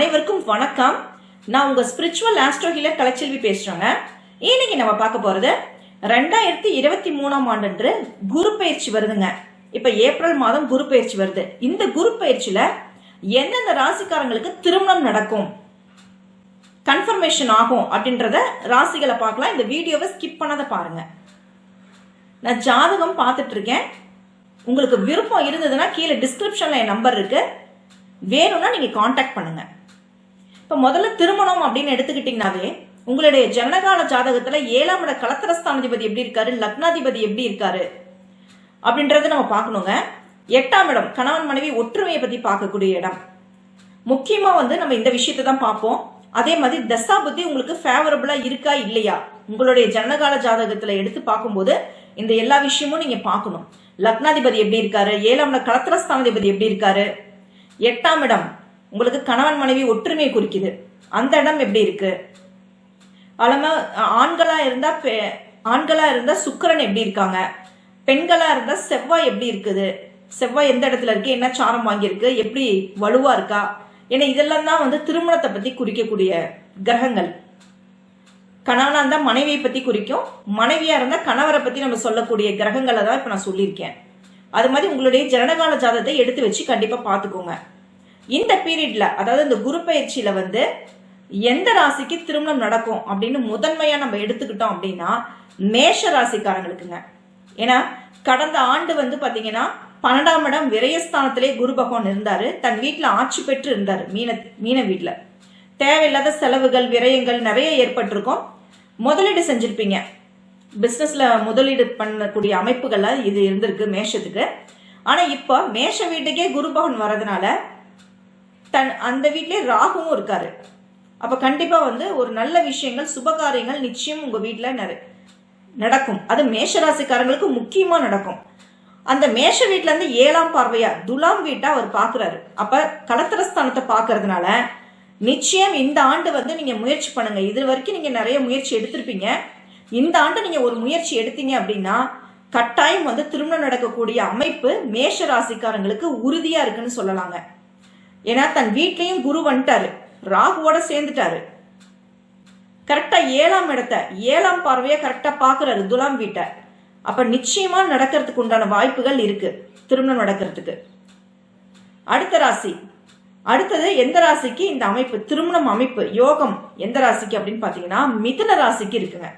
அனைவருக்கும் வணக்கம். நான் உங்க ஸ்பிரிச்சுவல் ஆஸ்ட்ரோ ஹீலர் கலைச்செல்வி பேசுறேங்க. இன்னைக்கு நம்ம பார்க்க போறது ரெண்டாயிரத்தி இருபத்தி மூணாம் ஆண்டு குரு பயிற்சி வருதுங்க. இப்ப ஏப்ரல் மாதம் குரு பயிற்சி வருது. இந்த குரு பயிற்சியில எந்தெந்த ராசிக்காரங்களுக்கு திருமணம் நடக்கும்? கன்ஃபர்மேஷன் ஆகும் அப்படின்றத ராசிகளை பார்க்கலாம். இந்த வீடியோவை ஸ்கிப் பண்ணாத பாருங்க. நான் ஜாதகம் பார்த்துட்டு இருக்கேன். உங்களுக்கு விருப்பம் இருந்ததுன்னா கீழே டிஸ்கிரிப்ஷன்ல என் நம்பர் இருக்கு. வேணும்னா நீங்க காண்டாக்ட் பண்ணுங்க. இப்ப முதல்ல திருமணம் அப்படின்னு எடுத்துக்கிட்டீங்கன்னாவே உங்களுடைய ஜனனகால ஜாதகத்துல ஏழாம் இட கலத்திரஸ்தானாதிபதி எப்படி இருக்காரு லக்னாதிபதி எப்படி இருக்காரு அப்படின்றத நம்ம பார்க்கணுங்க. எட்டாம் இடம் கணவன் மனைவி ஒற்றுமையை பத்தி பார்க்கக்கூடிய இடம். முக்கியமா வந்து நம்ம இந்த விஷயத்தை தான் பார்ப்போம். அதே மாதிரி தசா புத்தி உங்களுக்கு ஃபேவரபிளா இருக்கா இல்லையா? உங்களுடைய ஜனகால ஜாதகத்துல எடுத்து பார்க்கும்போது இந்த எல்லா விஷயமும் நீங்க பார்க்கணும். லக்னாதிபதி எப்படி இருக்காரு? ஏழாம் இட கலத்திரஸ்தானாதிபதி எப்படி இருக்காரு? எட்டாம் இடம் உங்களுக்கு கணவன் மனைவி ஒற்றுமையை குறிக்குது. அந்த இடம் எப்படி இருக்கு? அலம ஆண்களா இருந்தா பெ- ஆண்களா இருந்தா சுக்கிரன் எப்படி இருக்காங்க? பெண்களா இருந்தா செவ்வாய் எப்படி இருக்குது? செவ்வாய் எந்த இடத்துல இருக்கு? என்ன சாரம் வாங்கியிருக்கு? எப்படி வலுவா இருக்கா? ஏன்னா இதெல்லாம் தான் வந்து திருமணத்தை பத்தி குறிக்கக்கூடிய கிரகங்கள். கணவனா இருந்தா மனைவியை பத்தி குறிக்கும். மனைவியா இருந்தா கணவரை பத்தி நம்ம சொல்லக்கூடிய கிரகங்களை தான் இப்ப நான் சொல்லியிருக்கேன். அது மாதிரி உங்களுடைய ஜனனகால ஜாதத்தை எடுத்து வச்சு கண்டிப்பா பாத்துக்கோங்க இந்த பீரியட்ல அதாவது இந்த குரு பயிற்சியில வந்து எந்த ராசிக்கு திருமணம் நடக்கும் அப்படின்னு முதன்மையா நம்ம எடுத்துக்கிட்டோம் அப்படின்னா மேஷ ராசிக்காரங்களுக்குங்க. ஏன்னா கடந்த ஆண்டு வந்து பாத்தீங்கன்னா பன்னெண்டாம் இடம் விரயஸ்தானத்திலே குரு பகவான் இருந்தாரு. தன் வீட்டுல ஆட்சி பெற்று இருந்தாரு மீன மீன வீட்டுல தேவையில்லாத செலவுகள் விரயங்கள் நிறைய ஏற்பட்டிருக்கும். முதலீடு செஞ்சிருப்பீங்க. பிசினஸ்ல முதலீடு பண்ணக்கூடிய அமைப்புகள்ல இது இருந்திருக்கு மேஷத்துக்கு. ஆனா இப்போ மேஷ வீட்டுக்கே குரு பகவான் வரதுனால தன் அந்த வீட்டிலே ராகுவும் இருக்காரு. அப்ப கண்டிப்பா வந்து ஒரு நல்ல விஷயங்கள் சுபகாரியங்கள் நிச்சயம் உங்க வீட்டில் நிறை- நடக்கும். அது மேஷராசிக்காரங்களுக்கு முக்கியமா நடக்கும். அந்த மேஷ வீட்ல இருந்து ஏழாம் பார்வையா துலாம் வீட்டை அவர் பாக்குறாரு. அப்ப கலத்திரஸ்தானத்தை பாக்குறதுனால நிச்சயம் இந்த ஆண்டு வந்து நீங்க முயற்சி பண்ணுங்க. இது வரைக்கும் நீங்க நிறைய முயற்சி எடுத்திருப்பீங்க. இந்த ஆண்டு நீங்க ஒரு முயற்சி எடுத்தீங்க அப்படின்னா கட்டாயம் வந்து திருமணம் நடக்கக்கூடிய அமைப்பு மேஷ ராசிக்காரங்களுக்கு உறுதியா இருக்குன்னு சொல்லலாங்க. ஏன்னா தன் வீட்லயும் குரு வந்துட்டாரு. ராகுவோட சேர்ந்துட்டாரு. கரெக்டா ஏழாம் இடத்த ஏழாம் பார்வையை கரெக்டா பாக்குறாரு துலாம் வீட்டை. அப்ப நிச்சயமா நடக்கிறதுக்கு உண்டான வாய்ப்புகள் இருக்கு. திருமணம் நடக்கிறதுக்கு. அடுத்த ராசி. அடுத்தது எந்த ராசிக்கு இந்த அமைப்பு திருமணம் அமைப்பு யோகம் எந்த ராசிக்கு அப்படின்னு பாத்தீங்கன்னா மிதுன ராசிக்கு இருக்குங்க.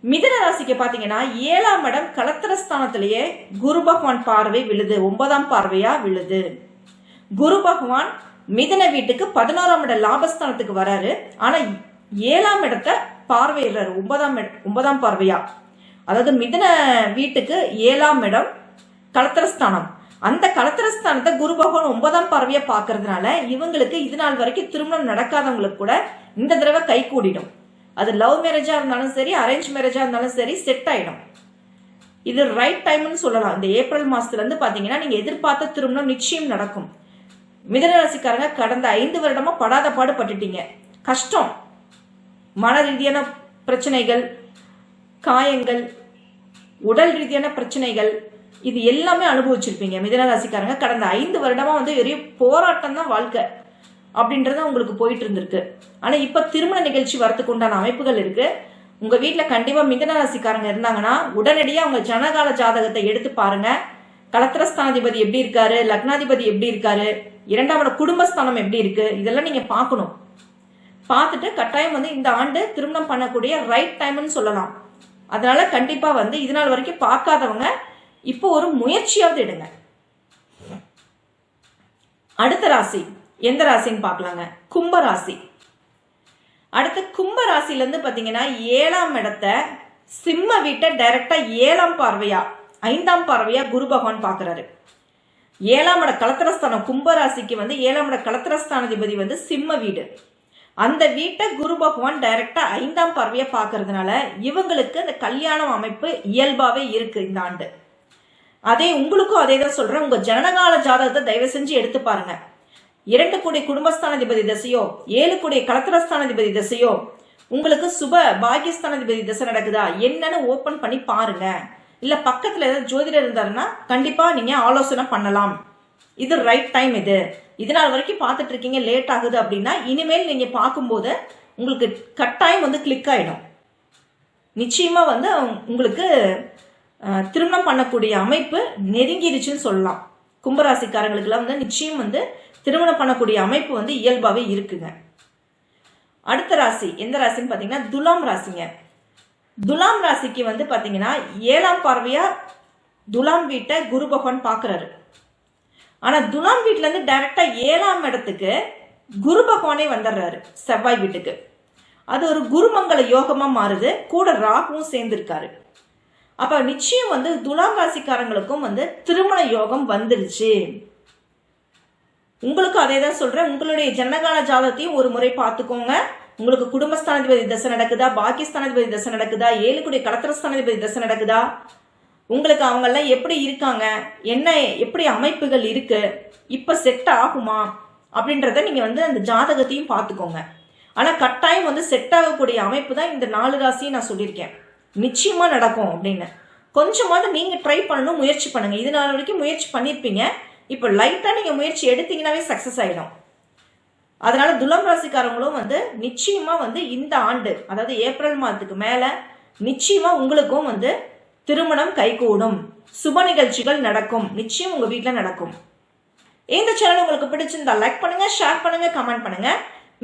மிதன ராசிக்கு பாத்தீங்கன்னா ஏழாம் இடம் கலத்திரஸ்தானத்திலேயே குரு பகவான் பார்வை விழுது. ஒன்பதாம் பார்வையா விழுது. குரு பகவான் மிதன வீட்டுக்கு பதினோராம் இட லாபஸ்தானத்துக்கு வராரு. ஆனா ஏழாம் இடத்தை பார்வையிடுறாரு. ஒன்பதாம் ஒன்பதாம் பார்வையா. அதாவது மிதன வீட்டுக்கு ஏழாம் இடம் கலத்திரஸ்தானம். அந்த கலத்திரஸ்தானத்தை குரு பகவான் ஒன்பதாம் பார்வையா பார்க்கறதுனால இவங்களுக்கு இது நாள் வரைக்கும் திருமணம் நடக்காதவங்களுக்கு கூட இந்த தடவை கை கூடிடும். அது லவ் மேரேஜா இருந்தாலும் சரி அரேஞ்ச் மேரேஜா இருந்தாலும் சரி செட் ஆயிடும். இது ரைட் டைம்னு சொல்லலாம். இந்த ஏப்ரல் மாசத்துல இருந்து பாத்தீங்கன்னா நீங்க எதிர்பார்த்த திருமணம் நிச்சயம் நடக்கும். மிதனராசிக்காரங்க கடந்த ஐந்து வருடமா படாத பாடு பட்டுட்டீங்க கஷ்டம். மன ரீதியான பிரச்சனைகள் காயங்கள் உடல் ரீதியான பிரச்சனைகள் இது எல்லாமே அனுபவிச்சிருப்பீங்க மிதனராசிக்காரங்க. கடந்த ஐந்து வருடமா வந்து பெரிய போராட்டம் தான் வாழ்க்கை அப்படின்றத உங்களுக்கு போயிட்டு இருந்திருக்கு. ஆனா இப்ப திருமண நிகழ்ச்சி வரத்துக்கு உண்டான அமைப்புகள் இருக்கு. உங்க வீட்டுல கண்டிப்பா மிதனராசிக்காரங்க இருந்தாங்கன்னா உடனடியா உங்க ஜனகால ஜாதகத்தை எடுத்து பாருங்க. கலத்திரஸ்தானாதிபதி எப்படி இருக்காரு? லக்னாதிபதி எப்படி இருக்காரு? இரண்டாவோட குடும்பஸ்தானம் எப்படி இருக்கு? இதெல்லாம் நீங்க பார்க்கணும். பார்த்துட்டு கட்டாயம் வந்து இந்த ஆண்டு திருமணம் பண்ணக்கூடிய ரைட் டைம்னு சொல்லலாம். அதனால கண்டிப்பா வந்து இது நாள் வரைக்கும் பார்க்காதவங்க இப்போ ஒரு முயற்சியாவது எடுங்க. அடுத்த ராசி. எந்த ராசின்னு பார்க்கலாங்க? கும்ப ராசி. அடுத்து கும்ப ராசில இருந்து பாத்தீங்கன்னா ஏழாம் இடத்த சிம்ம வீட்டை டைரக்டா ஏழாம் பார்வையா ஐந்தாம் பார்வையா குரு பகவான் பாக்குறாரு ஏழாம் இட கலத்திரஸ்தானம் கும்பராசிக்கு வந்து ஏழாம் இட கலத்திரஸ்தானாதிபதி வந்து சிம்ம வீடு. அந்த வீட்டை குரு பகவான் டைரக்டா ஐந்தாம் பார்வையா பாக்குறதுனால இவங்களுக்கு அந்த கல்யாணம் அமைப்பு இயல்பாவே இருக்கு இந்த ஆண்டு. அதே உங்களுக்கும் அதே தான் சொல்றேன். உங்க ஜனனகால ஜாதகத்தை தயவு செஞ்சு எடுத்து பாருங்க. இரண்டு கோடி குடும்பஸ்தானாதிபதி தசையோ ஏழு கோடி கலத்திரஸ்தானாதிபதி தசையோ உங்களுக்கு சுப பாகியஸ்தானாதிபதி தசை நடக்குதா? என்னன்னு ஓபன் பண்ணி பாருங்க. இல்ல பக்கத்துல ஏதாவது ஜோதிடர் இருந்தாருன்னா கண்டிப்பா நீங்க ஆலோசனை பண்ணலாம். இது ரைட் டைம் இது. இது நாள் வரைக்கும் பார்த்துட்டு இருக்கீங்க லேட் ஆகுது அப்படின்னா இனிமேல் நீங்க பார்க்கும்போது உங்களுக்கு கட்டாயம் வந்து கிளிக் ஆயிடும். நிச்சயமா வந்து உங்களுக்கு திருமணம் பண்ணக்கூடிய அமைப்பு நெருங்கிருச்சுன்னு சொல்லலாம். கும்பராசிக்காரங்களுக்கெல்லாம் வந்து நிச்சயம் வந்து திருமணம் பண்ணக்கூடிய அமைப்பு வந்து இயல்பாகவே இருக்குங்க. அடுத்த ராசி எந்த ராசின்னு பார்த்தீங்கன்னா துலாம் ராசிங்க. துலாம் ராசிக்கு வந்து பார்த்தீங்கன்னா ஏழாம் பார்வையா துலாம் வீட்டை குரு பகவான் பார்க்குறாரு ஆனால் துலாம் வீட்டிலேருந்து டைரெக்டாக ஏழாம் இடத்துக்கு குரு பகவானே வந்துடுறாரு செவ்வாய் வீட்டுக்கு. அது ஒரு குருமங்கள யோகமாக மாறுது. கூட ராகுவும் சேர்ந்துருக்காரு. அப்போ நிச்சயம் வந்து துலாம் ராசிக்காரங்களுக்கும் வந்து திருமண யோகம் வந்துருச்சு. உங்களுக்கும் அதே தான் சொல்கிறேன் உங்களுடைய ஜனகால ஜாதகத்தையும் ஒரு முறை பார்த்துக்கோங்க. உங்களுக்கு குடும்பஸ்தானாதிபதி தசை நடக்குதா? பாக்கியஸ்தானாதிபதி தசை நடக்குதா? ஏழுக்குடைய கலத்திரஸ்தானாதிபதி தசை நடக்குதா? உங்களுக்கு அவங்கெல்லாம் எப்படி இருக்காங்க? என்ன எப்படி அமைப்புகள் இருக்கு? இப்ப செட் ஆகுமா? அப்படின்றத நீங்க வந்து அந்த ஜாதகத்தையும் பார்த்துக்கோங்க. ஆனா கட்டாயம் வந்து செட் ஆகக்கூடிய அமைப்பு தான் இந்த நாலு ராசியும் நான் சொல்லியிருக்கேன். நிச்சயமா நடக்கும் அப்படின்னு. கொஞ்சமாவது நீங்க ட்ரை பண்ணணும் முயற்சி பண்ணுங்க. இது நாள் வரைக்கும் முயற்சி பண்ணியிருப்பீங்க. இப்போ லைட்டா நீங்க முயற்சி எடுத்தீங்கன்னாவே சக்சஸ் ஆயிடும். அதனால துலாம் ராசிக்காரங்களும் வந்து நிச்சயமா வந்து இந்த ஆண்டு அதாவது ஏப்ரல் மாதத்துக்கு மேல நிச்சயமா உங்களுக்கும் வந்து திருமணம் கைகூடும். சுப நிகழ்ச்சிகள் நடக்கும். நிச்சயம் உங்க வீட்டில் நடக்கும். இந்த சேனல் உங்களுக்கு பிடிச்சிருந்தா லைக் பண்ணுங்க ஷேர் பண்ணுங்க கமெண்ட் பண்ணுங்க.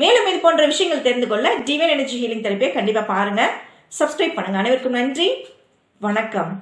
மேலும் இது போன்ற விஷயங்கள் தெரிந்து கொள்ள டிவைன் எனர்ஜி ஹீலிங் தெரப்பியை கண்டிப்பா பாருங்க. சப்ஸ்கிரைப் பண்ணுங்க. அனைவருக்கும் நன்றி. வணக்கம்.